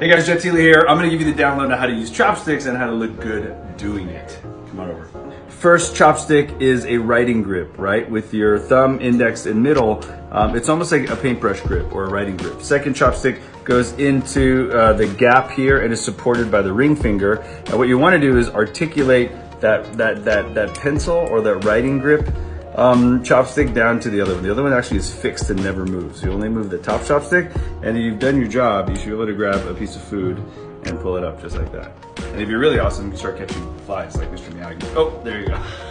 Hey guys, Jet Tila here. I'm gonna give you the download on how to use chopsticks and how to look good doing it. Come on over. First chopstick is a writing grip, right? With your thumb, index, and middle, um, it's almost like a paintbrush grip or a writing grip. Second chopstick goes into uh, the gap here and is supported by the ring finger. And what you wanna do is articulate that, that, that, that pencil or that writing grip um, chopstick down to the other one. The other one actually is fixed and never moves. You only move the top chopstick and you've done your job. You should be able to grab a piece of food and pull it up just like that. And if you're really awesome, you can start catching flies like Mr. Miyagi. Oh, there you go.